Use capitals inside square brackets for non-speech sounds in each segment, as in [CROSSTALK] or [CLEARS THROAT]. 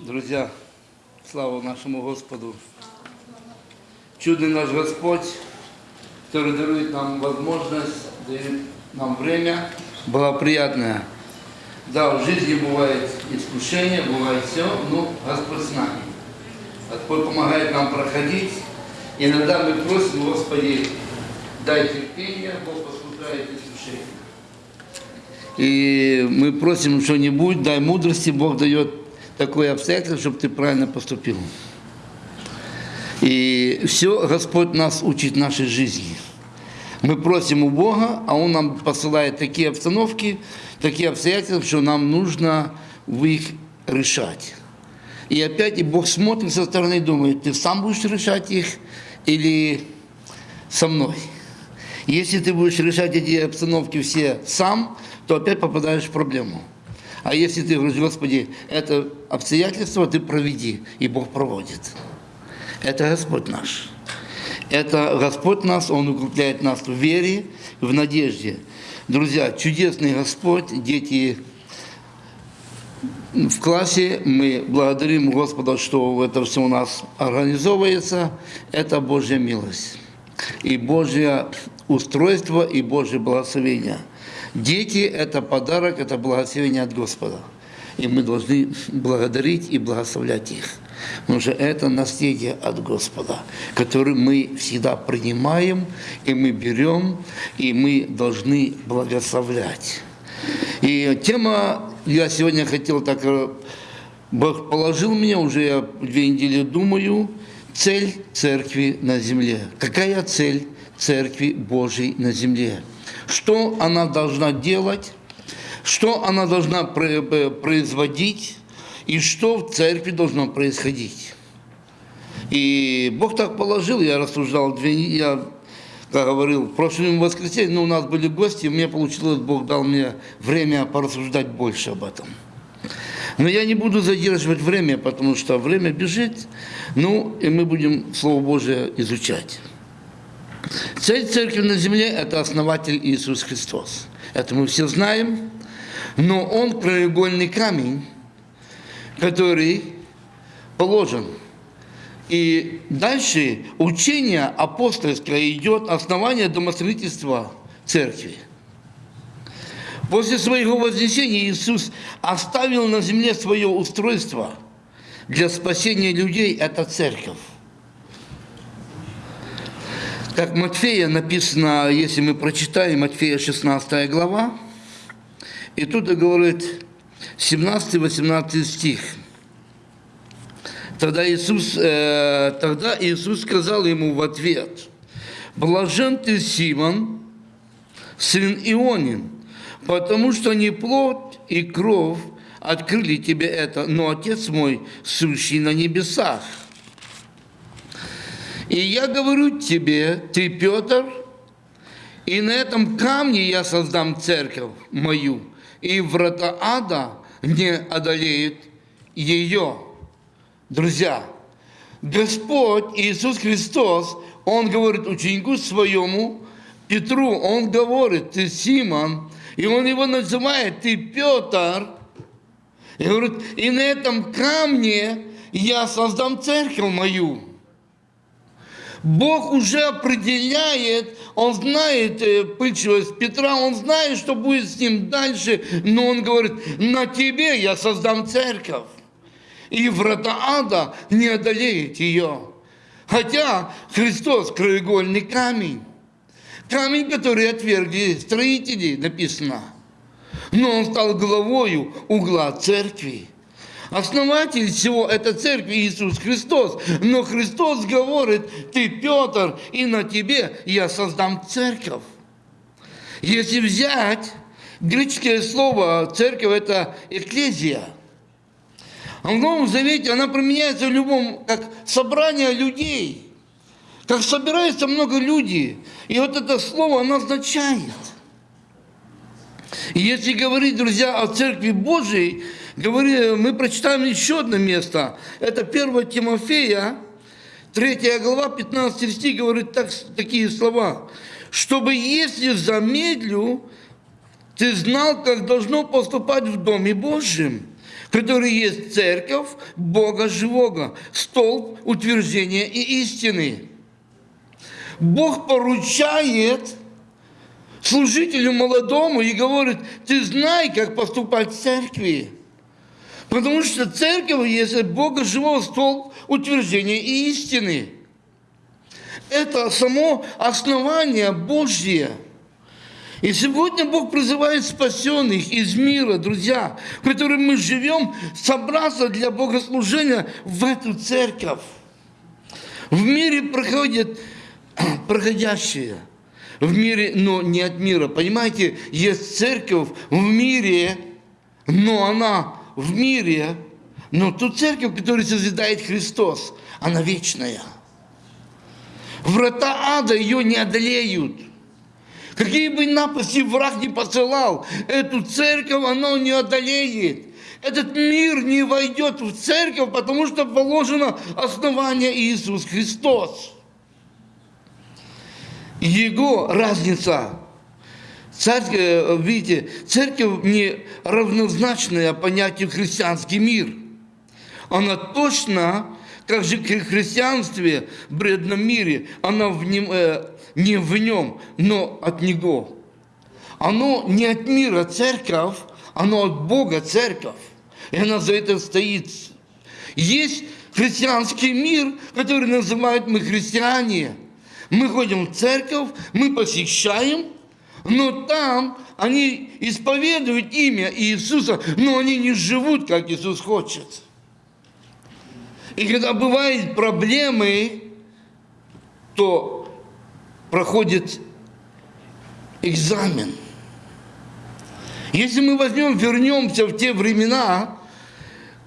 Друзья, слава нашему Господу. Чудный наш Господь, который дарует нам возможность, дает нам время благоприятное. Да, в жизни бывает искушение, бывает все, но Господь с нами. Господь помогает нам проходить. Иногда мы просим, Господи, дай терпение, Бог послушает искушение. И мы просим что-нибудь, дай мудрости, Бог дает такое обстоятельство, чтобы ты правильно поступил. И все Господь нас учит нашей жизни. Мы просим у Бога, а Он нам посылает такие обстановки, такие обстоятельства, что нам нужно в их решать. И опять и Бог смотрит со стороны и думает, ты сам будешь решать их или со мной. Если ты будешь решать эти обстановки все сам, то опять попадаешь в проблему. А если ты говоришь, Господи, это обстоятельство ты проведи, и Бог проводит. Это Господь наш. Это Господь нас, Он укрепляет нас в вере, в надежде. Друзья, чудесный Господь, дети в классе, мы благодарим Господа, что это все у нас организовывается. Это Божья милость и Божье устройство и Божье благословение. Дети – это подарок, это благословение от Господа. И мы должны благодарить и благословлять их. Потому что это наследие от Господа, которое мы всегда принимаем, и мы берем, и мы должны благословлять. И тема, я сегодня хотел так, э, Бог положил меня, уже я две недели думаю, цель церкви на земле. Какая цель церкви Божьей на земле? Что она должна делать? Что она должна э, производить? И что в церкви должно происходить? И Бог так положил, я рассуждал я как говорил, в прошлом воскресенье, ну, у нас были гости, мне получилось, Бог дал мне время порассуждать больше об этом. Но я не буду задерживать время, потому что время бежит, ну, и мы будем Слово Божие изучать. Цель церкви на земле – это основатель Иисус Христос. Это мы все знаем, но Он краеугольный камень, который положен – и дальше учение апостольское идет, основание домостроительства церкви. После своего вознесения Иисус оставил на земле свое устройство для спасения людей – это церковь. Как Матфея написано, если мы прочитаем, Матфея 16 глава, и тут говорит 17-18 стих – Тогда Иисус, э, тогда Иисус сказал ему в ответ, «Блажен ты, Симон, сын Ионин, потому что не плоть и кровь открыли тебе это, но Отец мой, сущий на небесах. И я говорю тебе, ты, Петр, и на этом камне я создам церковь мою, и врата ада не одолеют ее». Друзья, Господь Иисус Христос, Он говорит ученику своему, Петру, Он говорит, ты Симон, и Он его называет, ты Петр, и говорит, и на этом камне я создам церковь мою. Бог уже определяет, Он знает э, пыльчивость Петра, Он знает, что будет с ним дальше, но Он говорит, на тебе я создам церковь и врата ада не одолеет ее. Хотя Христос – краеугольный камень. Камень, который отвергли строители, написано. Но он стал главою угла церкви. Основатель всего – это церковь Иисус Христос. Но Христос говорит, ты Петр, и на тебе я создам церковь. Если взять греческое слово церковь – это экклезия – а в Новом Завете она применяется в любом, как собрание людей. Как собирается много людей. И вот это слово оно означает. И если говорить, друзья, о Церкви Божией, говори, мы прочитаем еще одно место. Это 1 Тимофея, 3 глава, 15 стих, говорит так, такие слова. «Чтобы, если замедлю, ты знал, как должно поступать в Доме Божьем, который есть церковь Бога живого, столб утверждения и истины. Бог поручает служителю молодому и говорит, ты знай, как поступать в церкви. Потому что церковь есть Бога живого столб утверждения и истины. Это само основание Божье. И сегодня Бог призывает спасенных из мира, друзья, в котором мы живем, собраться для богослужения в эту церковь. В мире проходит [CLEARS THROAT] проходящее. В мире, но не от мира. Понимаете, есть церковь в мире, но она в мире, но ту церковь, которую созидает Христос, она вечная. Врата ада ее не одолеют. Какие бы напасти враг не посылал, эту церковь оно не одолеет. Этот мир не войдет в церковь, потому что положено основание Иисус Христос. Его разница. Церковь, э, видите, церковь не равнозначная понятию христианский мир. Она точно, как же в христианстве, в бредном мире, она в нем, э, не в нем, но от него. Оно не от мира церковь, оно от Бога церковь. И она за это стоит. Есть христианский мир, который называют мы христиане – мы ходим в церковь, мы посещаем, но там они исповедуют имя Иисуса, но они не живут, как Иисус хочет. И когда бывают проблемы, то проходит экзамен. Если мы возьмем, вернемся в те времена,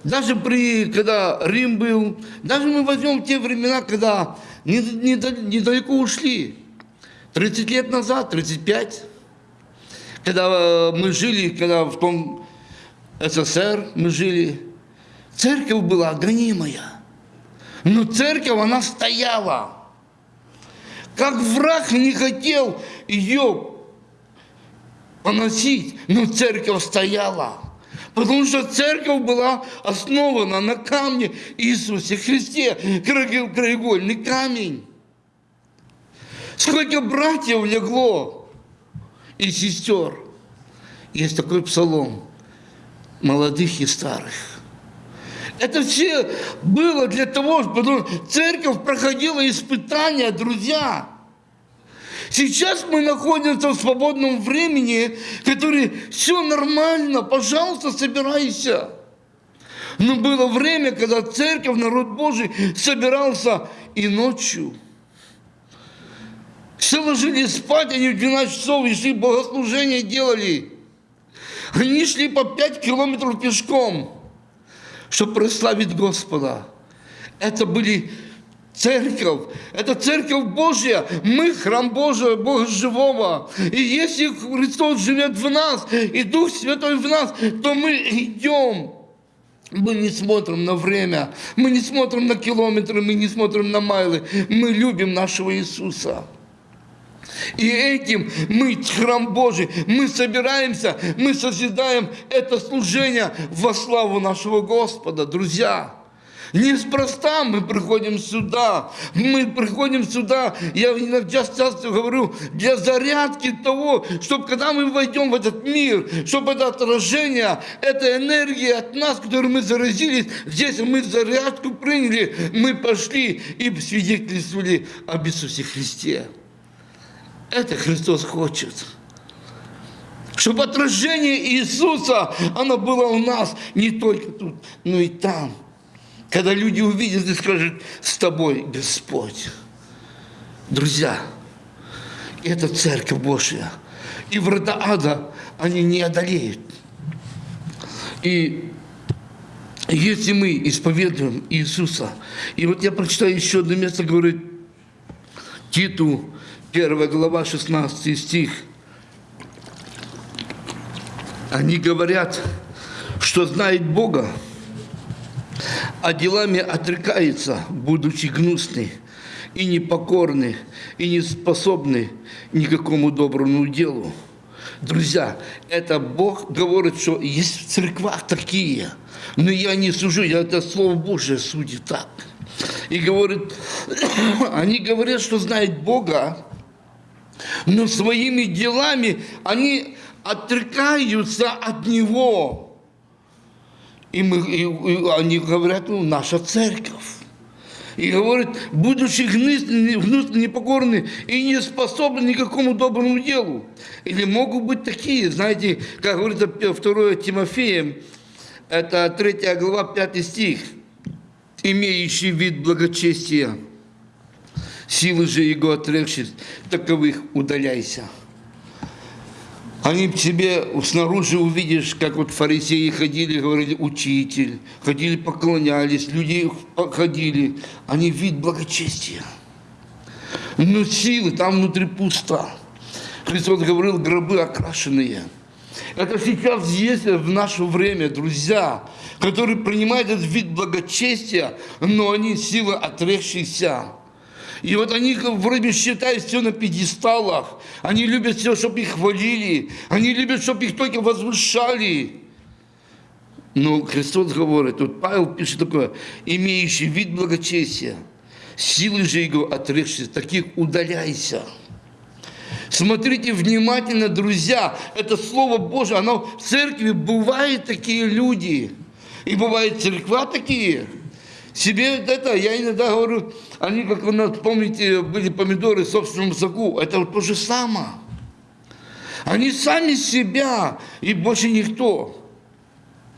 даже при, когда Рим был, даже мы возьмем те времена, когда недалеко ушли. 30 лет назад, 35, когда э, мы жили, когда в том СССР мы жили, церковь была гонимая. Но церковь, она стояла. Как враг не хотел ее поносить, но церковь стояла. Потому что церковь была основана на камне Иисусе Христе, краеугольный камень. Сколько братьев легло и сестер. Есть такой псалом молодых и старых. Это все было для того, чтобы церковь проходила испытания, друзья. Сейчас мы находимся в свободном времени, который все нормально, пожалуйста, собирайся. Но было время, когда церковь, народ Божий собирался и ночью. Все ложились спать, они в 12 часов и шли богослужение делали. Они шли по 5 километров пешком, чтобы прославить Господа. Это были церковь. Это церковь Божья. Мы храм Божий, Бога живого. И если Христос живет в нас, и Дух Святой в нас, то мы идем. Мы не смотрим на время, мы не смотрим на километры, мы не смотрим на майлы. Мы любим нашего Иисуса. И этим мы, храм Божий, мы собираемся, мы созидаем это служение во славу нашего Господа, друзья. Неспроста мы приходим сюда. Мы приходим сюда, я иногда часто говорю, для зарядки того, чтобы когда мы войдем в этот мир, чтобы это отражение, эта энергия от нас, которую мы заразились, здесь мы зарядку приняли, мы пошли и свидетельствовали об Иисусе Христе. Это Христос хочет чтобы отражение Иисуса, оно было у нас не только тут, но и там. Когда люди увидят и скажут, с тобой Господь. Друзья, это Церковь Божья. И врата ада они не одолеют. И если мы исповедуем Иисуса, и вот я прочитаю еще одно место, говорит Титу, 1 глава, 16 стих. Они говорят, что знают Бога, а делами отрекается, будучи гнусны и непокорны, и не способны никакому доброму делу. Друзья, это Бог говорит, что есть в церквах такие, Но я не сужу, я это Слово Божие судит так. И говорит, [CLEARS THROAT] они говорят, что знают Бога, но своими делами они отрекаются от Него. И, мы, и, и они говорят, ну, наша церковь. И говорит, будучи гнусны, непокорны и не способны никакому доброму делу. Или могут быть такие, знаете, как говорится 2 Тимофеем, это 3 глава, 5 стих, имеющий вид благочестия, силы же его отрекшись, таковых удаляйся. Они тебе снаружи увидишь, как вот фарисеи ходили, говорили, учитель, ходили, поклонялись, люди ходили. Они вид благочестия. Но силы там внутри пусто. Христос говорил, гробы окрашенные. Это сейчас есть в наше время, друзья, которые принимают этот вид благочестия, но они силы отрекшиеся. И вот они вроде считают все на пьедесталах. Они любят все, чтобы их хвалили. Они любят, чтобы их только возвышали. Но Христос говорит, вот Павел пишет такое, имеющий вид благочестия, силы же его отрекшись, таких удаляйся. Смотрите внимательно, друзья, это Слово Божие, оно в церкви бывают такие люди. И бывают церква такие. Себе это, я иногда говорю, они, как вы помните, были помидоры в собственном соку. Это вот то же самое. Они сами себя и больше никто.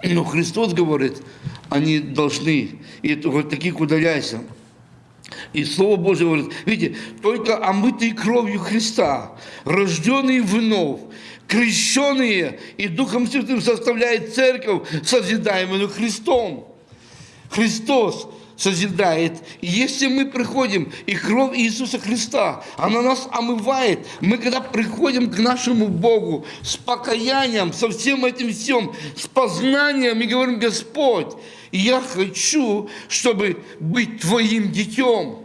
Но Христос говорит, они должны, и вот таких удаляйся. И Слово Божье говорит, видите, только омытые кровью Христа, рожденные вновь, крещенные и Духом Святым составляет церковь, созидаемую Христом. Христос созидает. И если мы приходим, и кровь Иисуса Христа, она нас омывает, мы когда приходим к нашему Богу с покаянием, со всем этим всем, с познанием, и говорим, Господь, я хочу, чтобы быть Твоим детем.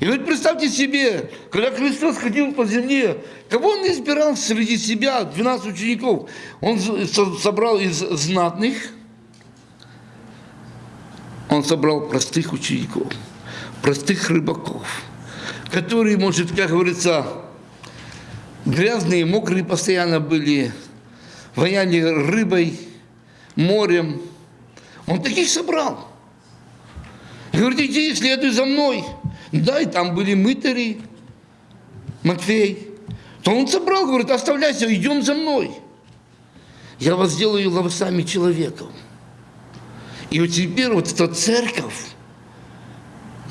И вот представьте себе, когда Христос ходил по земле, кого Он избирал среди себя, 12 учеников? Он собрал из знатных, он собрал простых учеников, простых рыбаков, которые, может, как говорится, грязные, мокрые постоянно были, воняли рыбой, морем. Он таких собрал. Говорит, иди, следуй за мной. Да, и там были мытари, Матфей. То он собрал, говорит, оставляйся, идем за мной. Я вас сделаю ловцами человеком. И вот теперь вот эта церковь,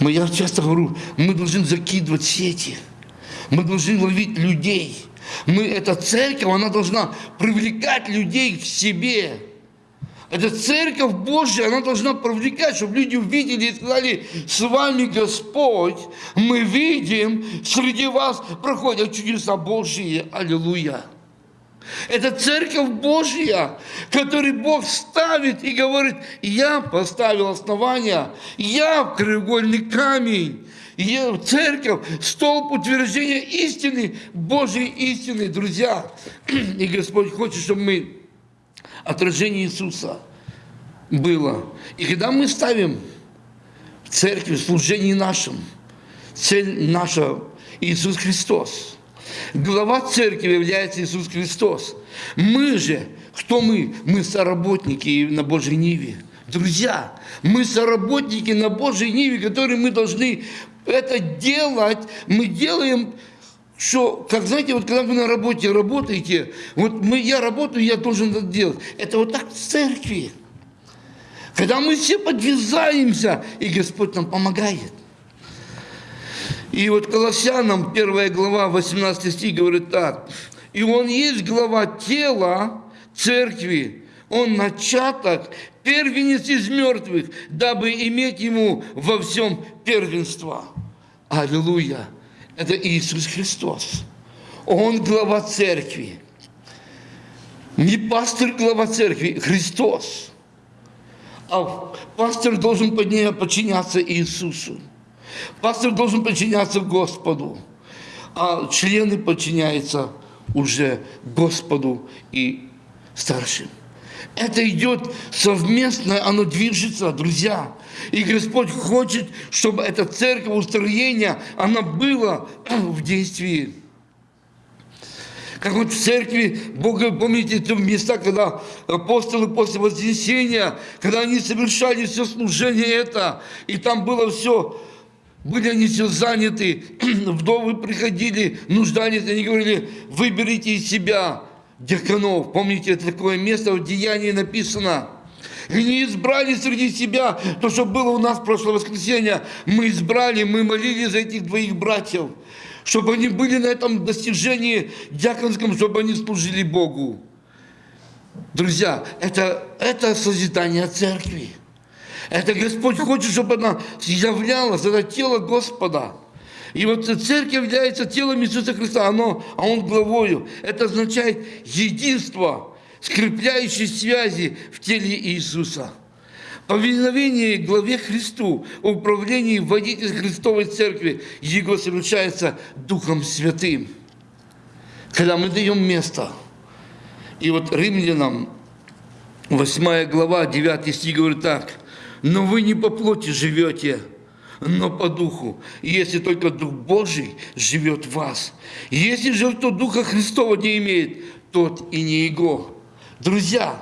мы, я часто говорю, мы должны закидывать сети, мы должны ловить людей. Мы, эта церковь, она должна привлекать людей к себе. Эта церковь Божья, она должна привлекать, чтобы люди увидели и сказали, с вами Господь, мы видим, среди вас проходят чудеса Божьи. Аллилуйя. Это церковь Божья, который Бог ставит и говорит, я поставил основания, я краеугольный камень, я церковь, столб утверждения истины, Божьей истины, друзья. [CLEARS THROAT] И Господь хочет, чтобы мы отражение Иисуса было. И когда мы ставим в церкви, в служении нашем, цель наша Иисус Христос – Глава церкви является Иисус Христос. Мы же, кто мы? Мы соработники на Божьей Ниве. Друзья, мы соработники на Божьей Ниве, которые мы должны это делать. Мы делаем что, как знаете, вот когда вы на работе работаете, вот мы, я работаю, я должен это делать. Это вот так в церкви. Когда мы все подвязаемся, и Господь нам помогает. И вот Колоссянам, 1 глава, 18 стих говорит так. «И Он есть глава тела церкви, Он начаток, первенец из мертвых, дабы иметь Ему во всем первенство». Аллилуйя! Это Иисус Христос. Он глава церкви. Не пастор глава церкви, Христос. А пастор должен подчиняться Иисусу. Пастор должен подчиняться Господу, а члены подчиняются уже Господу и старшим. Это идет совместно, оно движется, друзья. И Господь хочет, чтобы эта церковь, устроение, она была в действии. Как вот в церкви, Бога, помните, те места, когда апостолы после Вознесения, когда они совершали все служение это, и там было все, были они все заняты, [CLEARS THROAT] вдовы приходили, нуждались, они говорили, выберите из себя диаконов. Помните, это такое место в Деянии написано. И не избрали среди себя то, что было у нас в прошлое воскресенье. Мы избрали, мы молились за этих двоих братьев чтобы они были на этом достижении диаконском, чтобы они служили Богу. Друзья, это, это созидание церкви. Это Господь хочет, чтобы она являлась, это тело Господа. И вот церковь является телом Иисуса Христа, оно, а Он главою. Это означает единство, скрепляющие связи в теле Иисуса. Повиновение главе Христу, управлении водитель Христовой Церкви, его совершается Духом Святым. Когда мы даем место. И вот римлянам 8 глава, 9 стих говорит так. «Но вы не по плоти живете, но по духу. Если только Дух Божий живет в вас. Если же кто Духа Христова не имеет, тот и не Его». Друзья,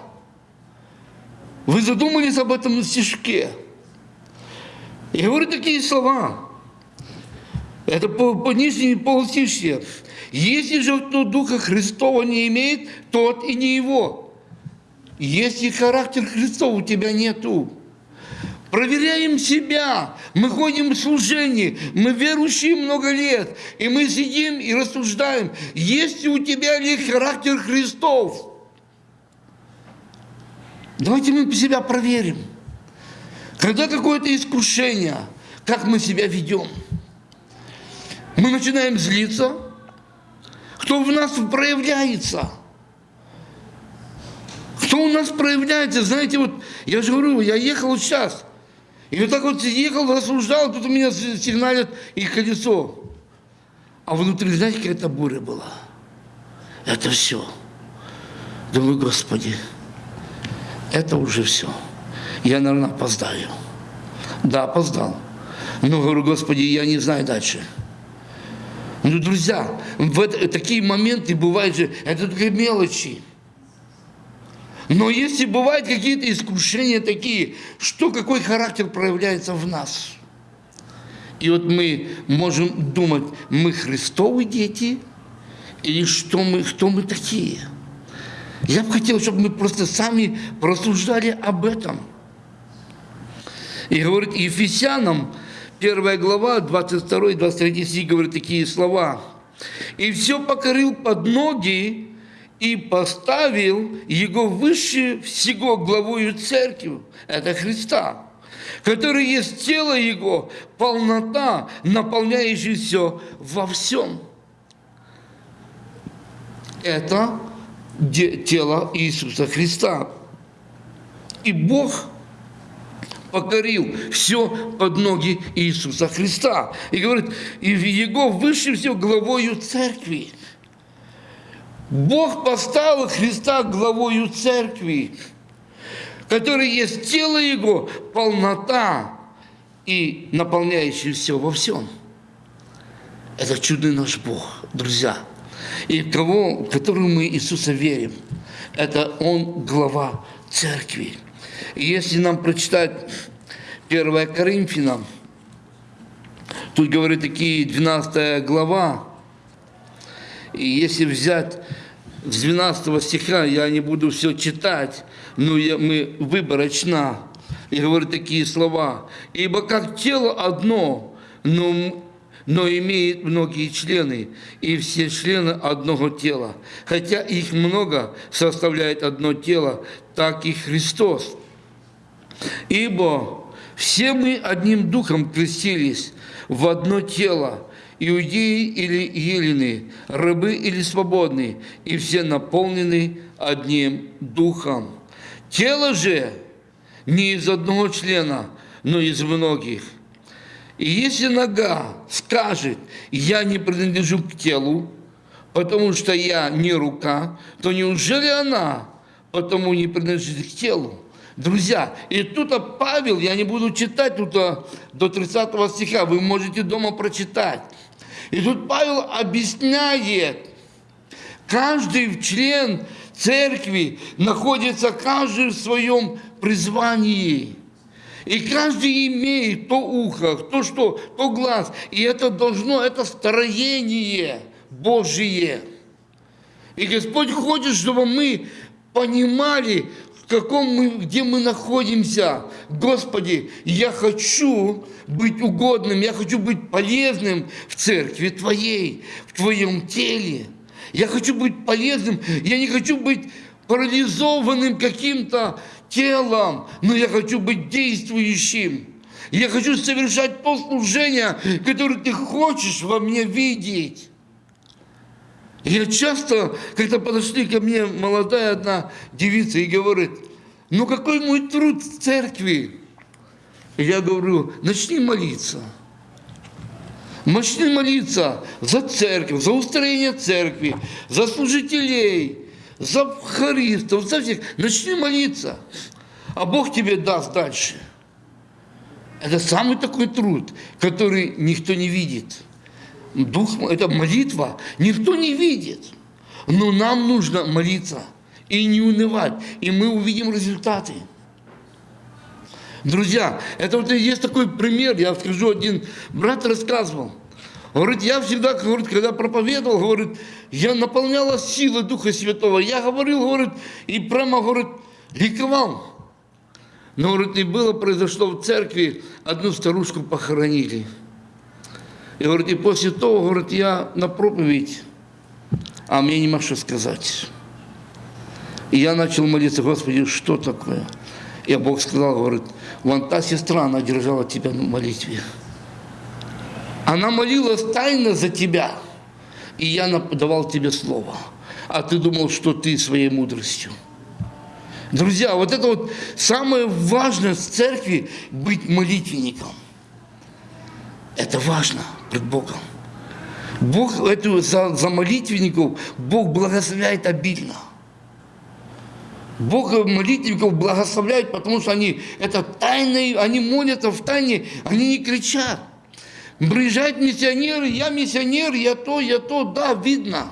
вы задумались об этом на стишке? Я говорю такие слова. Это по, по нижней полстишье. Если же кто Духа Христова не имеет, тот и не его. Если характер Христов у тебя нету, проверяем себя. Мы ходим в служение, мы верующие много лет, и мы сидим и рассуждаем, есть ли у тебя ли характер Христов. Давайте мы себя проверим. Когда какое-то искушение, как мы себя ведем? Мы начинаем злиться. Кто в нас проявляется? Кто у нас проявляется? Знаете, вот я же говорю, я ехал сейчас. И вот так вот ехал, рассуждал, тут у меня сигналит и колесо. А внутри, знаете, какая-то буря была. Это все. Думаю, Господи, это уже все. Я, наверное, опоздаю. Да, опоздал. Но говорю, Господи, я не знаю дальше. Ну, друзья, в это, такие моменты бывают же, это только мелочи. Но если бывают какие-то искушения такие, что какой характер проявляется в нас? И вот мы можем думать, мы Христовы дети, или что мы, кто мы такие? Я бы хотел, чтобы мы просто сами просуждали об этом. И говорит Ефесянам, первая глава, 22-23 стих, говорит такие слова. «И все покорил под ноги, и поставил его выше всего главою церкви, это Христа, который есть тело Его, полнота, наполняющая все во всем. Это тело Иисуса Христа. И Бог покорил все под ноги Иисуса Христа. И говорит, и Его выше всего главою церкви. Бог поставил Христа главою церкви, который есть тело Его, полнота и наполняющий все во всем. Это чудный наш Бог, друзья – и кого, в которого мы Иисуса верим. Это Он глава церкви. И если нам прочитать 1 Коринфянам, тут говорит такие 12 глава, и если взять с 12 стиха, я не буду все читать, но я, мы выборочно, и говорит такие слова. «Ибо как тело одно, но но имеет многие члены, и все члены одного тела. Хотя их много составляет одно тело, так и Христос. Ибо все мы одним духом крестились в одно тело, иудеи или елены, рабы или свободные, и все наполнены одним духом. Тело же не из одного члена, но из многих – и если нога скажет, я не принадлежу к телу, потому что я не рука, то неужели она потому не принадлежит к телу. Друзья, и тут а Павел, я не буду читать тут а, до 30 стиха, вы можете дома прочитать. И тут Павел объясняет, каждый член церкви находится каждый в своем призвании. И каждый имеет то ухо, то что, то глаз. И это должно, это строение Божие. И Господь хочет, чтобы мы понимали, каком мы, где мы находимся. Господи, я хочу быть угодным, я хочу быть полезным в церкви Твоей, в Твоем теле. Я хочу быть полезным, я не хочу быть парализованным каким-то телом, но я хочу быть действующим. Я хочу совершать то служение, которое ты хочешь во мне видеть. Я часто, когда подошли ко мне молодая одна девица и говорит, ну какой мой труд в церкви? Я говорю, начни молиться. Начни молиться за церковь, за устроение церкви, за служителей, за харистов, за всех. Начни молиться, а Бог тебе даст дальше. Это самый такой труд, который никто не видит. Дух, это молитва, никто не видит. Но нам нужно молиться и не унывать, и мы увидим результаты. Друзья, это вот есть такой пример, я скажу, один брат рассказывал. Говорит, я всегда, говорит, когда проповедовал, говорит, я наполняла силой Духа Святого. Я говорил, говорит, и прямо, говорит, ликовал. Но, говорит, и было, произошло в церкви, одну старушку похоронили. И, говорит, и после того, говорит, я на проповедь, а мне не что сказать. И я начал молиться, Господи, что такое? И Бог сказал, говорит, вон та сестра, она держала тебя на молитве. Она молилась тайно за тебя, и я давал тебе слово. А ты думал, что ты своей мудростью. Друзья, вот это вот самое важное в церкви – быть молитвенником. Это важно пред Богом. Бог эту, за, за молитвенников Бог благословляет обильно. Бог молитвенников благословляет, потому что они это тайные, они молятся в тайне, они не кричат. Приезжают миссионеры, я миссионер, я то, я то, да, видно.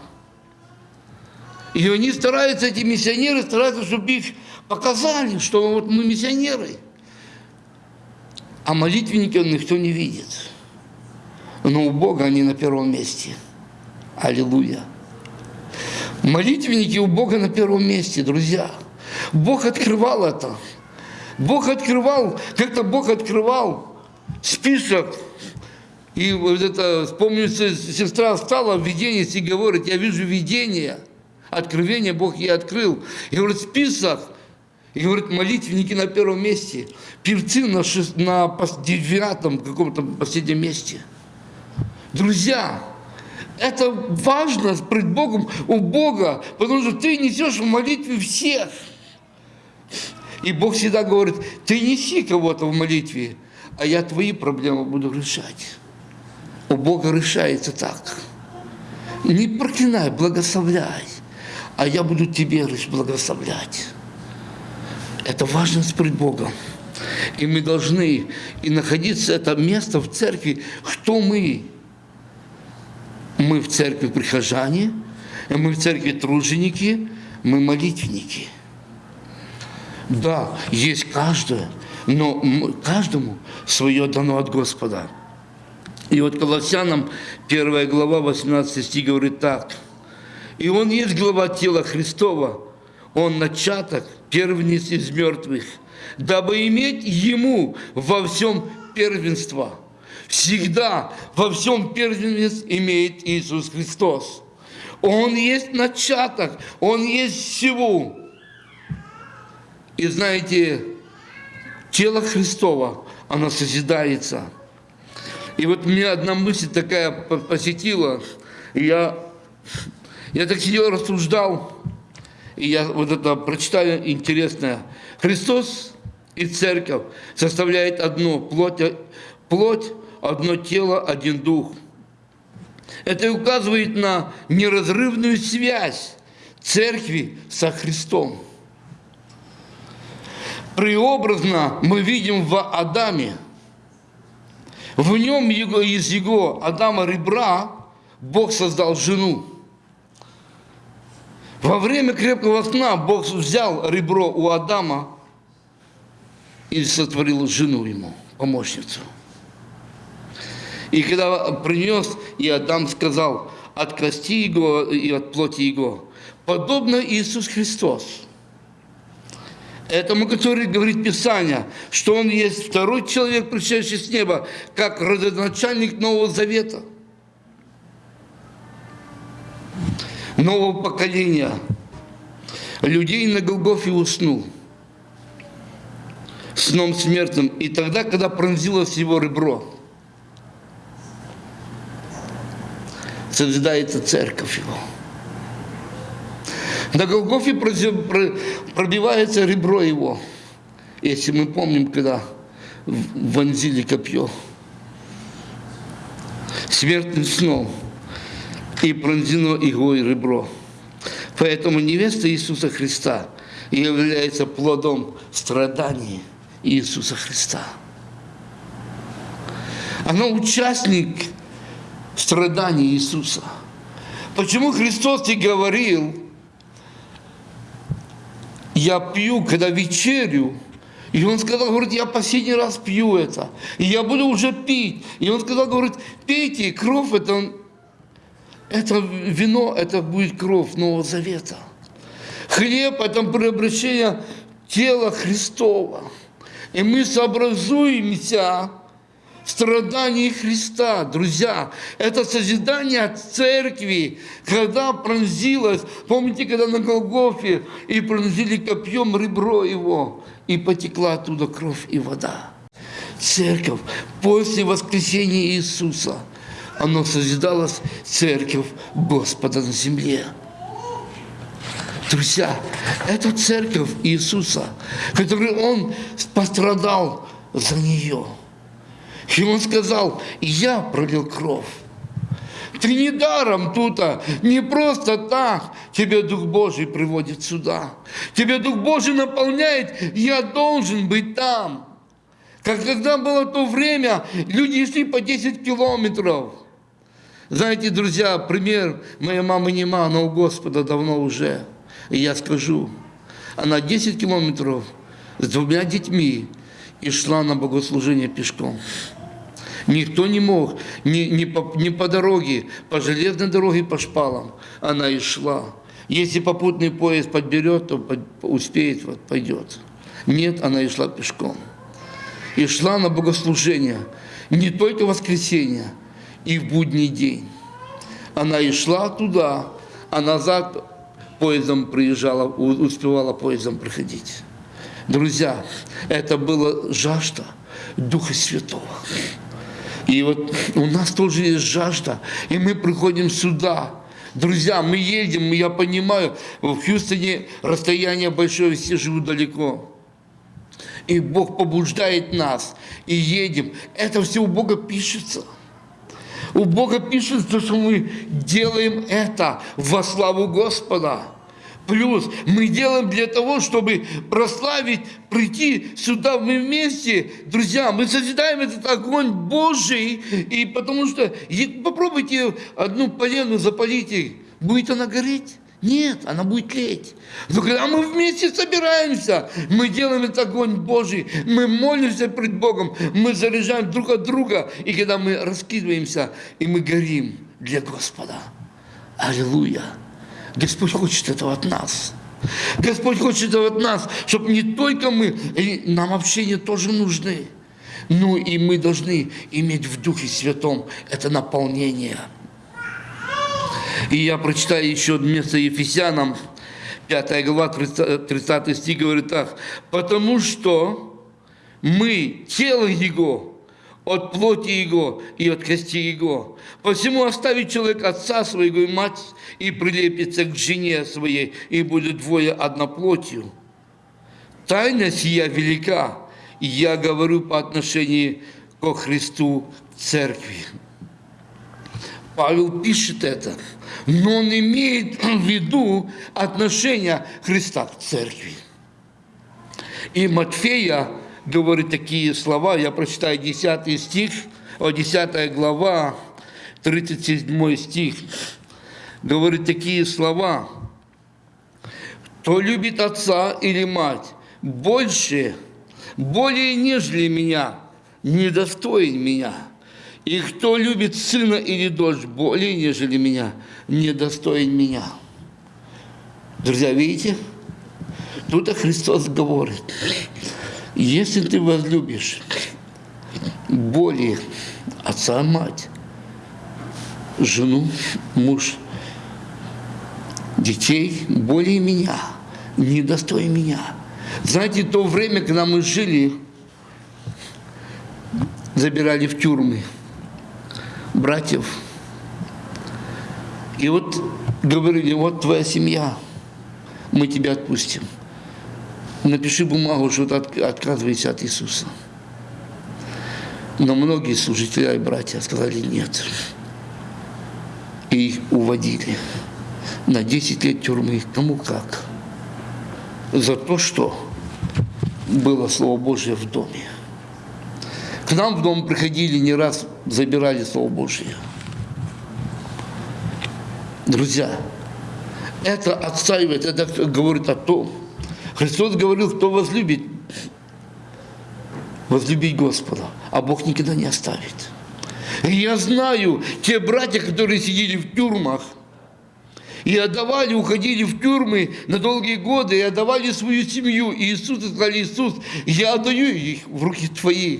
И они стараются, эти миссионеры стараются, чтобы их показали, что вот мы миссионеры. А молитвенников никто не видит. Но у Бога они на первом месте. Аллилуйя. Молитвенники у Бога на первом месте, друзья. Бог открывал это. Бог открывал, как-то Бог открывал список и вот это, помню, сестра встала в видении и говорит, я вижу видение, откровение Бог ей открыл. И говорит, список, и говорит, молитвенники на первом месте, певцы на, шест, на девятом каком-то последнем месте. Друзья, это важно пред Богом, у Бога, потому что ты несешь в молитве всех. И Бог всегда говорит, ты неси кого-то в молитве, а я твои проблемы буду решать у Бога решается так. Не проклинай, благословляй, а я буду тебе лишь благословлять. Это важность пред Богом. И мы должны и находиться, это место в церкви, кто мы. Мы в церкви прихожане, мы в церкви труженики, мы молитвенники. Да, есть каждое, но каждому свое дано от Господа. И вот Колоссянам 1 глава 18 стих говорит так. «И Он есть глава тела Христова, Он начаток, первенец из мертвых, дабы иметь Ему во всем первенство». Всегда во всем первенец имеет Иисус Христос. Он есть начаток, Он есть всего. И знаете, тело Христова, оно созидается – и вот меня одна мысль такая посетила, и я, я так сидел, рассуждал, и я вот это прочитаю интересное. Христос и церковь составляет одно, плоть, плоть, одно тело, один дух. Это указывает на неразрывную связь церкви со Христом. Преобразно мы видим в Адаме. В нем его, из его Адама ребра Бог создал жену. Во время крепкого сна Бог взял ребро у Адама и сотворил жену ему, помощницу. И когда принес, и Адам сказал, от кости его и от плоти его, подобно Иисус Христос. Этому, который говорит Писание, что он есть второй человек, пришедший с неба, как родоначальник Нового Завета, нового поколения. Людей на Голгофе уснул сном смертным, и тогда, когда пронзилось его ребро – созидается церковь его. На Голгофе пробивается ребро его. Если мы помним, когда вонзили копье смертным сном и пронзено иглой ребро. Поэтому невеста Иисуса Христа является плодом страданий Иисуса Христа. Она участник страданий Иисуса. Почему Христос и говорил, я пью, когда вечерю, и он сказал, говорит, я последний раз пью это, и я буду уже пить. И он сказал, говорит, пейте, кровь это, это вино, это будет кровь Нового Завета. Хлеб – это преобращение тела Христова. И мы сообразуемся страданий Христа. Друзья, это созидание церкви, когда пронзилось, помните, когда на Голгофе и пронзили копьем ребро его, и потекла оттуда кровь и вода. Церковь после воскресения Иисуса, оно созидалось церковь Господа на земле. Друзья, это церковь Иисуса, который Он пострадал за нее. И он сказал, я пролил кровь. Ты не даром тут, а не просто так тебе Дух Божий приводит сюда. Тебе Дух Божий наполняет, я должен быть там. Как когда было то время, люди шли по 10 километров. Знаете, друзья, пример, моя мама нема, она у Господа давно уже. И я скажу, она 10 километров с двумя детьми и шла на богослужение пешком. Никто не мог, ни, ни, по, ни по дороге, по железной дороге, по шпалам. Она и шла. Если попутный поезд подберет, то под, успеет, вот, пойдет. Нет, она и шла пешком. И шла на богослужение не только воскресенье, и в будний день. Она и шла туда, а назад поездом приезжала, успевала поездом проходить. Друзья, это была жажда Духа Святого. И вот у нас тоже есть жажда, и мы приходим сюда. Друзья, мы едем, я понимаю, в Хьюстоне расстояние большое, все живут далеко. И Бог побуждает нас, и едем. Это все у Бога пишется. У Бога пишется, что мы делаем это во славу Господа. Плюс мы делаем для того, чтобы прославить, прийти сюда мы вместе. Друзья, мы созидаем этот огонь Божий, и потому что попробуйте одну полену запалить, будет она гореть? Нет, она будет тлеть. Но когда мы вместе собираемся, мы делаем этот огонь Божий, мы молимся пред Богом, мы заряжаем друг от друга, и когда мы раскидываемся, и мы горим для Господа. Аллилуйя! Господь хочет этого от нас. Господь хочет этого от нас, чтобы не только мы, нам общение тоже нужны, но и мы должны иметь в Духе Святом это наполнение. И я прочитаю еще место Ефесянам, 5 глава, 30, 30 стих говорит так. «Потому что мы тело Его, от плоти его и от кости его. Посему оставит человек отца своего и мать, и прилепится к жене своей, и будет двое одноплотью. Тайна сия велика, и я говорю по отношению ко Христу церкви. Павел пишет это, но он имеет в виду отношение Христа к церкви. И Матфея говорит такие слова, я прочитаю 10 стих, о, 10 глава, 37 стих, говорит такие слова. «Кто любит отца или мать больше, более нежели меня, недостоин меня. И кто любит сына или дочь более нежели меня, недостоин меня». Друзья, видите? Тут Христос говорит, если ты возлюбишь более отца, мать, жену, муж, детей, более меня, недостоин меня. Знаете, то время, когда мы жили, забирали в тюрьмы братьев. И вот говорили, вот твоя семья, мы тебя отпустим напиши бумагу, что ты отказываешься от Иисуса. Но многие служители и братья сказали нет. И их уводили на 10 лет тюрьмы, кому как. За то, что было Слово Божье в доме. К нам в дом приходили, не раз забирали Слово Божье. Друзья, это отстаивает, это говорит о том, Христос говорил, кто возлюбит, возлюбить Господа, а Бог никогда не оставит. И я знаю, те братья, которые сидели в тюрьмах, и отдавали, уходили в тюрьмы на долгие годы, и отдавали свою семью. И Иисус сказали, Иисус, я отдаю их в руки Твои.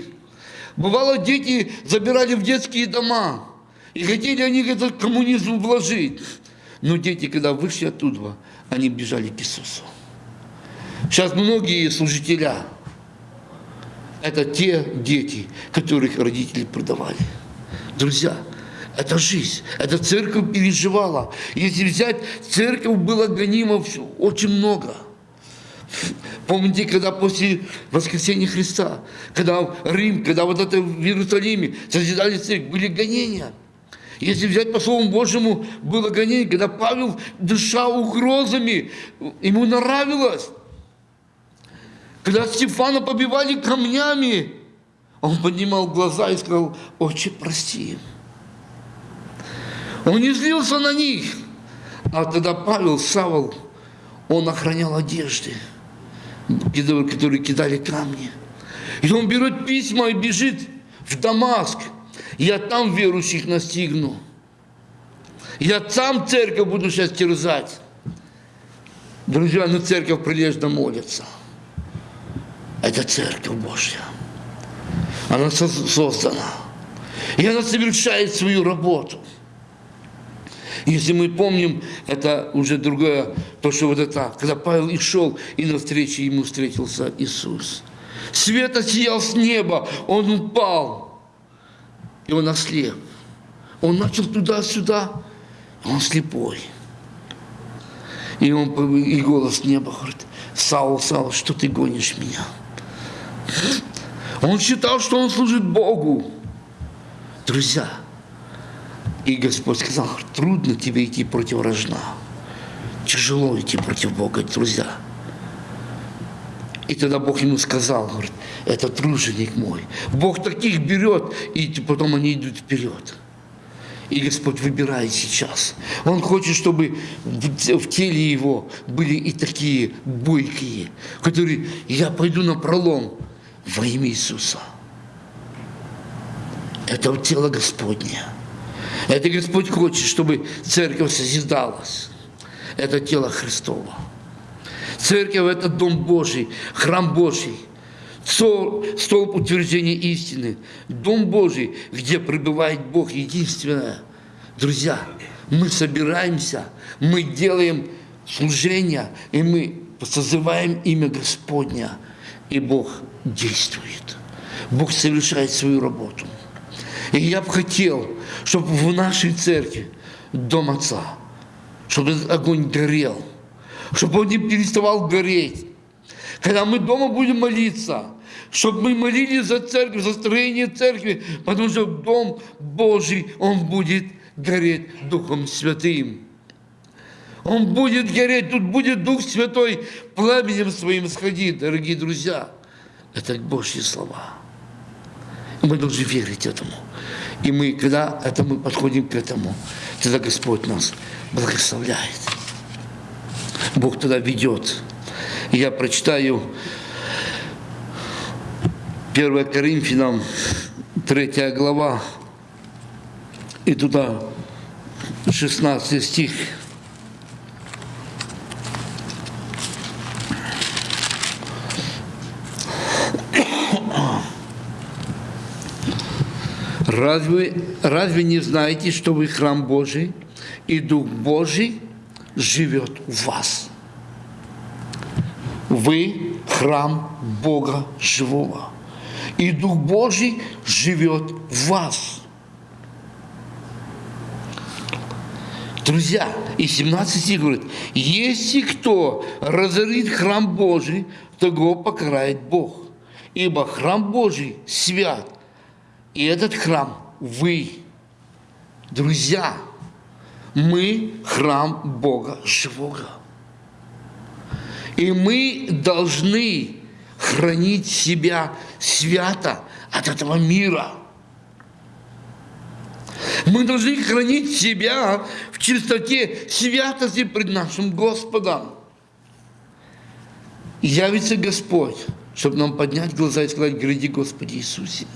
Бывало, дети забирали в детские дома, и хотели они этот коммунизм вложить. Но дети, когда вышли оттуда, они бежали к Иисусу. Сейчас многие служителя – это те дети, которых родители продавали. Друзья, это жизнь, это церковь переживала. Если взять, церковь была гонима очень много. Помните, когда после воскресения Христа, когда Рим, когда вот это в Иерусалиме созидали церковь, были гонения. Если взять по Слову Божьему, было гонение, когда Павел дышал угрозами, ему нравилось. Когда Стефана побивали камнями, он поднимал глаза и сказал, «Отче, прости». Он не злился на них. А тогда Павел, Савол, он охранял одежды, которые кидали камни. И он берет письма и бежит в Дамаск. Я там верующих настигну. Я там церковь буду сейчас терзать. Друзья, на церковь прилежно молится – это Церковь Божья. Она создана. И она совершает свою работу. Если мы помним, это уже другое, то, что вот это, когда Павел и шел, и навстречу ему встретился Иисус. Свет осиял с неба, он упал, и он ослеп. Он начал туда-сюда, он слепой. И, он, и голос неба говорит, Саул, Саул, что ты гонишь меня? Он считал, что он служит Богу. Друзья, и Господь сказал, трудно тебе идти против рожна. Тяжело идти против Бога, друзья. И тогда Бог ему сказал, говорит, это труженик мой. Бог таких берет, и потом они идут вперед. И Господь выбирает сейчас. Он хочет, чтобы в теле его были и такие бойкие, которые, я пойду на пролом, во имя Иисуса. Это тело Господне. Это Господь хочет, чтобы церковь созидалась. Это тело Христово. Церковь – это Дом Божий, храм Божий, столб утверждения истины, Дом Божий, где пребывает Бог единственное. Друзья, мы собираемся, мы делаем служение, и мы созываем имя Господня, и Бог действует. Бог совершает свою работу. И я бы хотел, чтобы в нашей церкви, Дом Отца, чтобы этот огонь горел, чтобы он не переставал гореть. Когда мы дома будем молиться, чтобы мы молились за церковь, за строение церкви, потому что Дом Божий, он будет гореть Духом Святым. Он будет гореть, тут будет Дух Святой пламенем своим сходить, дорогие друзья. Это Божьи слова. Мы должны верить этому. И мы, когда это мы подходим к этому, тогда Господь нас благословляет. Бог тогда ведет. Я прочитаю 1 Коринфянам, 3 глава, и туда 16 стих. Разве, разве не знаете, что вы храм Божий, и Дух Божий живет в вас? Вы храм Бога живого, и Дух Божий живет в вас. Друзья, и 17 стих говорит, если кто разорит храм Божий, того покарает Бог. Ибо храм Божий свят, и этот храм вы, друзья, мы храм Бога живого. И мы должны хранить себя свято от этого мира. Мы должны хранить себя в чистоте святости пред нашим Господом. Явится Господь, чтобы нам поднять глаза и сказать, гради Господи Иисусе.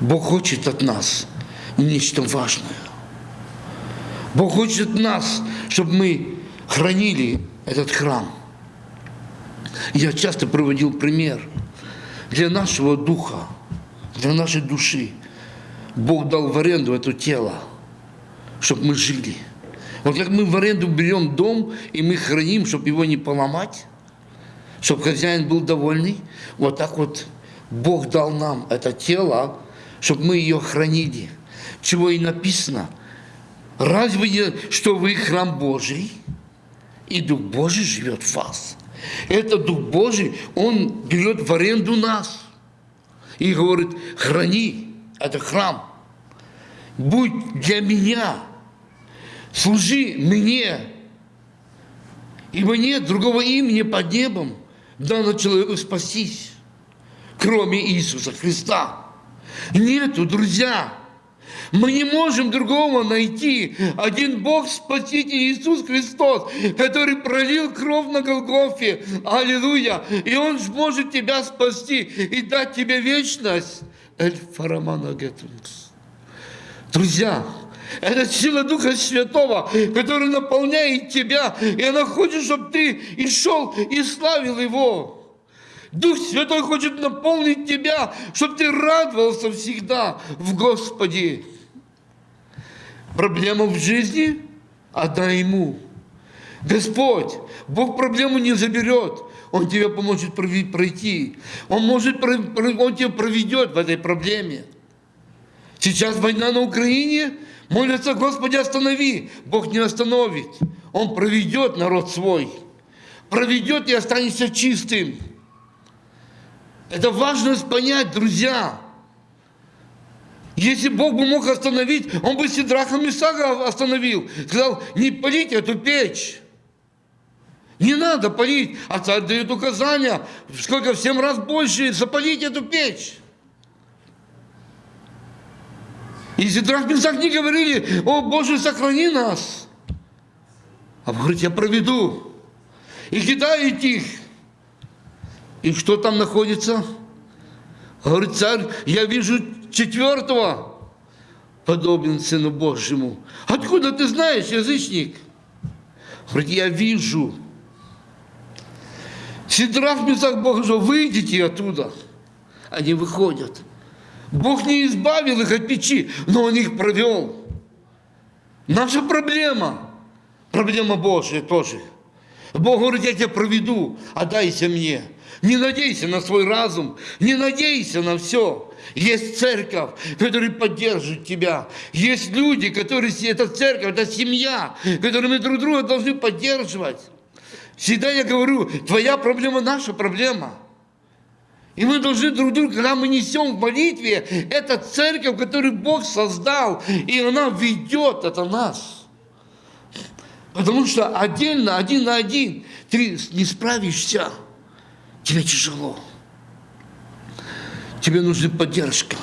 Бог хочет от нас нечто важное. Бог хочет от нас, чтобы мы хранили этот храм. Я часто проводил пример. Для нашего духа, для нашей души Бог дал в аренду это тело, чтобы мы жили. Вот как мы в аренду берем дом, и мы храним, чтобы его не поломать, чтобы хозяин был довольный, вот так вот Бог дал нам это тело, чтобы мы ее хранили. Чего и написано. Разве не, что вы храм Божий, и Дух Божий живет в вас? Это Дух Божий, Он берет в аренду нас и говорит, храни, это храм. Будь для меня, служи мне, ибо нет другого имени под небом, дано человеку спастись, кроме Иисуса Христа. Нету, друзья. Мы не можем другого найти. Один Бог, Спаситель Иисус Христос, который пролил кровь на Голгофе. Аллилуйя. И Он может тебя спасти и дать тебе вечность. Эль Фарамана Гетунс. Друзья, это сила Духа Святого, который наполняет тебя, и она хочет, чтобы ты и шел и славил Его. Дух Святой хочет наполнить тебя, чтобы ты радовался всегда в Господе. Проблема в жизни? Отдай Ему. Господь, Бог проблему не заберет. Он тебе поможет пройти. Он, может, он тебя проведет в этой проблеме. Сейчас война на Украине. Молятся, Господи, останови. Бог не остановит. Он проведет народ свой. Проведет и останется чистым. Это важно понять, друзья. Если Бог бы мог остановить, Он бы Сидраха Мисага остановил. Сказал, не полите эту печь. Не надо полить. А царь дает указания, сколько в семь раз больше, запалить эту печь. И Сидрах Мисак не говорили, о Боже, сохрани нас. А Бог говорит, я проведу. И кидает их. И что там находится? Говорит царь, я вижу четвертого, подобен Сыну Божьему. Откуда ты знаешь, язычник? Говорит, я вижу. Сидрах Месах Бог говорит, выйдите оттуда. Они выходят. Бог не избавил их от печи, но Он их провел. Наша проблема, проблема Божья тоже. Бог говорит, я тебя проведу, отдайся мне. Не надейся на свой разум, не надейся на все. Есть церковь, которая поддержит тебя. Есть люди, которые, это церковь, это семья, которую мы друг друга должны поддерживать. Всегда я говорю, твоя проблема, наша проблема. И мы должны друг друга, когда мы несем в молитве, это церковь, которую Бог создал, и она ведет это нас. Потому что отдельно, один на один, ты не справишься. Тебе тяжело. Тебе нужна поддержка.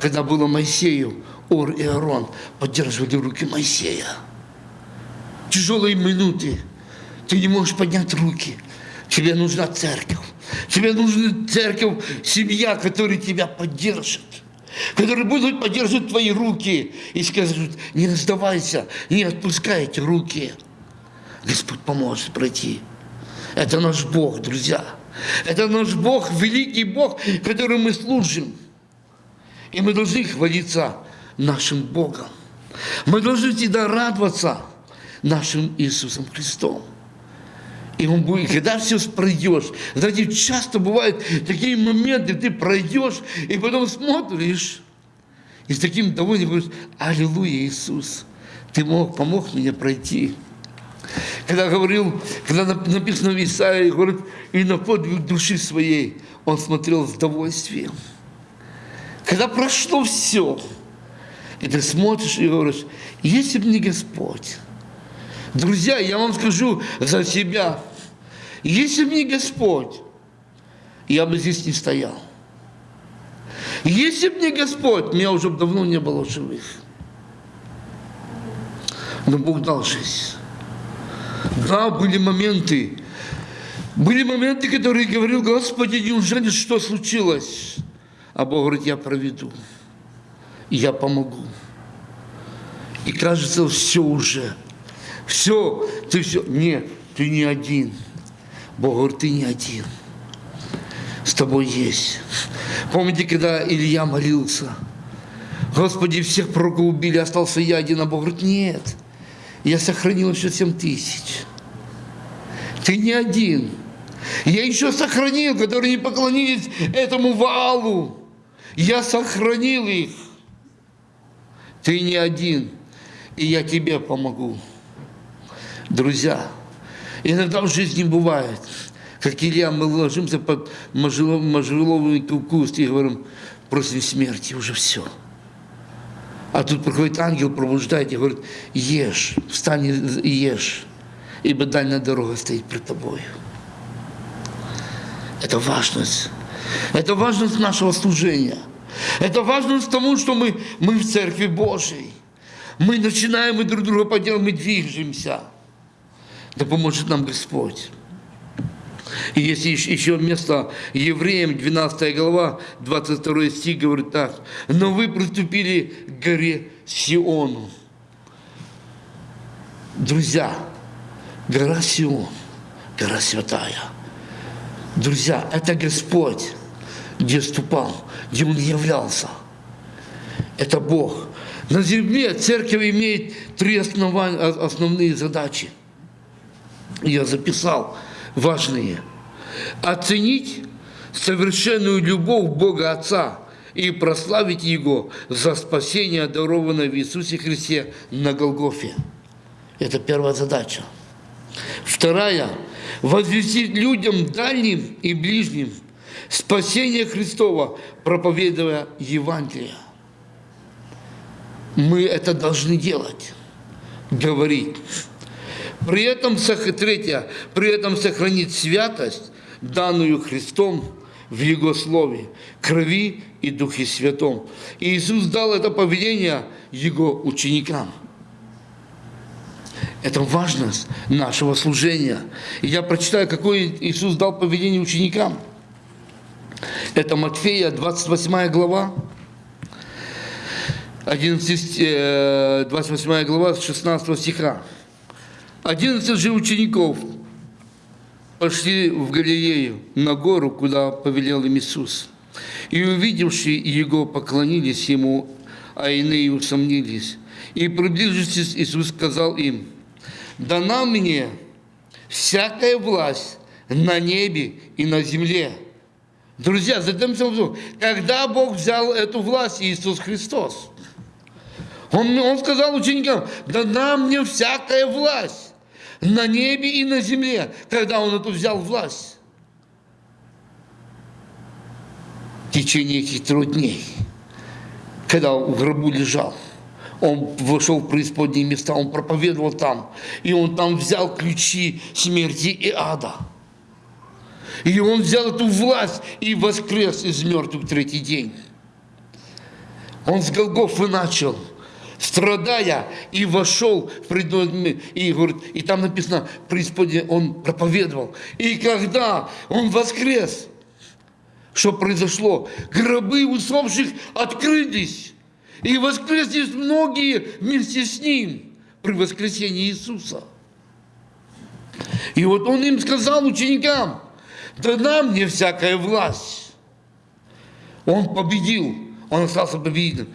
Когда было Моисею, Ор и Аарон поддерживали руки Моисея. Тяжелые минуты. Ты не можешь поднять руки. Тебе нужна церковь. Тебе нужна церковь, семья, которая тебя поддержит которые будут поддерживать твои руки и скажут, не сдавайся, не отпускай эти руки. Господь поможет пройти. Это наш Бог, друзья. Это наш Бог, великий Бог, которому мы служим. И мы должны хвалиться нашим Богом. Мы должны всегда радоваться нашим Иисусом Христом. И он будет, когда все пройдешь, знаете, часто бывают такие моменты, ты пройдешь, и потом смотришь, и с таким довольным говоришь, Аллилуйя, Иисус, ты мог, помог мне пройти. Когда говорил, когда написано в Исаии, говорит, и на подвиг души своей он смотрел с удовольствием. Когда прошло все, и ты смотришь и говоришь, если бы не Господь, Друзья, я вам скажу за себя, если бы не Господь, я бы здесь не стоял. Если бы не Господь, меня уже давно не было живых. Но Бог дал жизнь. Да, были моменты, были моменты, которые говорил, Господи, неужели что случилось? А Бог говорит, я проведу, и я помогу. И кажется, все уже, все, ты все. Нет, ты не один. Бог говорит, ты не один. С тобой есть. Помните, когда Илья молился? Господи, всех пророков убили, остался я один, а Бог говорит, нет, я сохранил еще семь тысяч. Ты не один. Я еще сохранил, которые не поклонились этому валу. Я сохранил их. Ты не один, и я тебе помогу. Друзья, Иногда в жизни бывает, как Илья, мы ложимся под можжевеловый куст и говорим, просим смерти, уже все. А тут приходит ангел, пробуждает и говорит, ешь, встань и ешь, ибо дальняя дорога стоит пред тобою. Это важность. Это важность нашего служения. Это важность тому, что мы, мы в Церкви Божьей. Мы начинаем и друг друга поддерживаем, мы движемся. Да поможет нам Господь. И есть еще место Евреям, 12 глава, 22 стих говорит так. «Но вы приступили к горе Сиону». Друзья, гора Сион, гора святая. Друзья, это Господь, где ступал, где Он являлся. Это Бог. На земле церковь имеет три основные задачи – я записал важные. Оценить совершенную любовь Бога Отца и прославить Его за спасение, дарованное в Иисусе Христе на Голгофе. Это первая задача. Вторая – возвестить людям дальним и ближним спасение Христова, проповедуя Евангелие. Мы это должны делать, говорить. При этом, третье, при этом сохранить святость, данную Христом в Его Слове, крови и Духе Святом. И Иисус дал это поведение Его ученикам. Это важность нашего служения. Я прочитаю, какое Иисус дал поведение ученикам. Это Матфея, 28 глава, 11, 28 э, глава, 16 стиха. Одиннадцать же учеников пошли в Галилею на гору, куда повелел им Иисус. И увидевшие Его, поклонились Ему, а иные усомнились. И приближившись, Иисус сказал им, «Дана мне всякая власть на небе и на земле». Друзья, задамся вопросом, когда Бог взял эту власть, Иисус Христос? Он, он сказал ученикам, дана мне всякая власть на небе и на земле, когда он эту взял власть. В течение этих трех дней, когда в гробу лежал, Он вошел в преисподние места, он проповедовал там. И он там взял ключи смерти и ада. И он взял эту власть и воскрес из мертвых третий день. Он с Голгофы начал, страдая, и вошел в предной и, говорит, и там написано, преисподнее он проповедовал. И когда он воскрес, что произошло? Гробы усопших открылись, и воскресли многие вместе с ним при воскресении Иисуса. И вот он им сказал, ученикам, дана мне всякая власть. Он победил, он остался победителем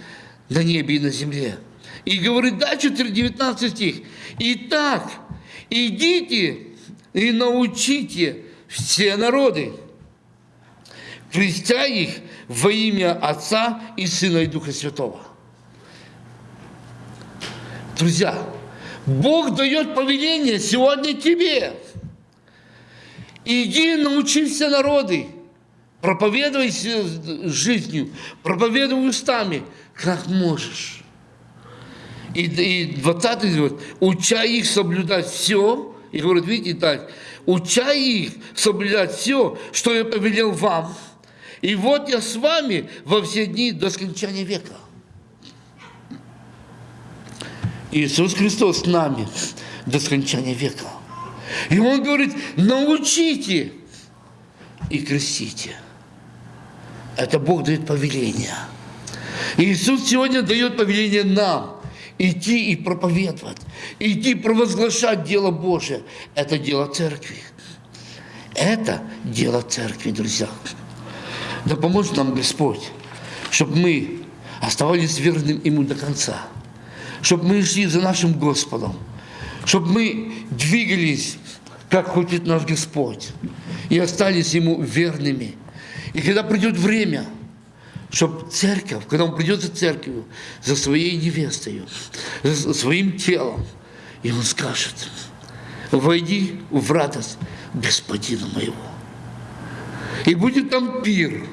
на небе и на земле. И говорит дальше, 19 стих. Итак, идите и научите все народы, крестя их во имя Отца и Сына и Духа Святого. Друзья, Бог дает повеление сегодня тебе. Иди научи все народы, проповедуй жизнью, проповедуй устами, как можешь. И, и 20 говорит, учай их соблюдать все, и говорит, видите так, учай их соблюдать все, что я повелел вам. И вот я с вами во все дни до скончания века. Иисус Христос с нами до скончания века. И Он говорит, научите и крестите. Это Бог дает повеление. Иисус сегодня дает повеление нам идти и проповедовать, идти провозглашать дело Божие. Это дело церкви. Это дело церкви, друзья. Да поможет нам Господь, чтобы мы оставались верным Ему до конца, чтобы мы шли за нашим Господом, чтобы мы двигались, как хочет наш Господь, и остались Ему верными. И когда придет время, чтобы церковь, когда он придет за церковью, за своей невестой, за своим телом, и он скажет, войди в радость Господина моего. И будет там пир,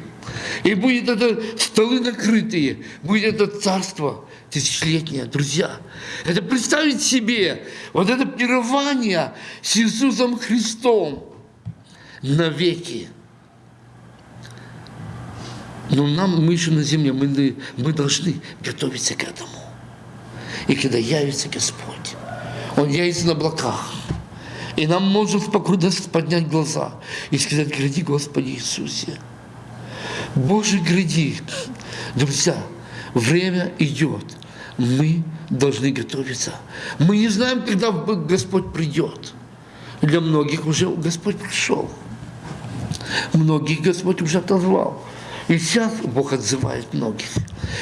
и будет это столы накрытые, будет это царство тысячелетнее, друзья. Это представить себе вот это пирование с Иисусом Христом навеки. Но нам, мы еще на земле, мы, мы должны готовиться к этому. И когда явится Господь, Он явится на облаках, и нам можно спокойно поднять глаза и сказать, гради, Господи Иисусе. Боже, гради. Друзья, время идет. Мы должны готовиться. Мы не знаем, когда Господь придет. Для многих уже Господь пришел. Многих Господь уже отозвал. И сейчас Бог отзывает многих.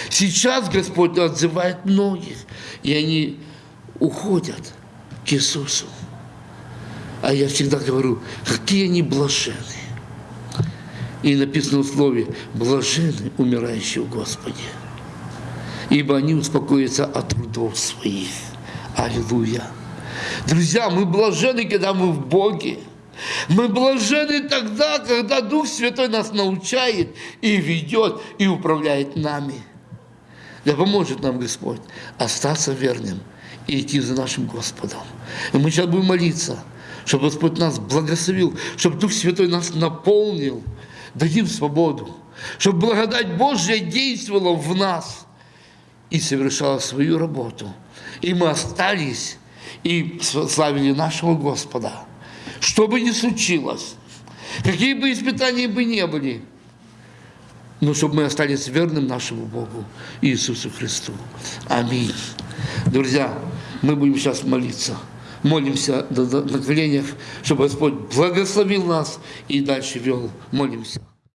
Сейчас Господь отзывает многих. И они уходят к Иисусу. А я всегда говорю, какие они блаженные. И написано в слове, блажены умирающие в Господе, ибо они успокоятся от трудов своих. Аллилуйя. Друзья, мы блажены, когда мы в Боге. Мы блажены тогда, когда Дух Святой нас научает и ведет, и управляет нами. Да поможет нам Господь остаться верным и идти за нашим Господом. И мы сейчас будем молиться – чтобы Господь нас благословил, чтобы Дух Святой нас наполнил, дадим свободу, чтобы благодать Божья действовала в нас и совершала свою работу. И мы остались и славили нашего Господа. Что бы ни случилось, какие бы испытания бы не были, но чтобы мы остались верным нашему Богу, Иисусу Христу. Аминь. Друзья, мы будем сейчас молиться молимся на коленях, чтобы Господь благословил нас и дальше вел. Молимся.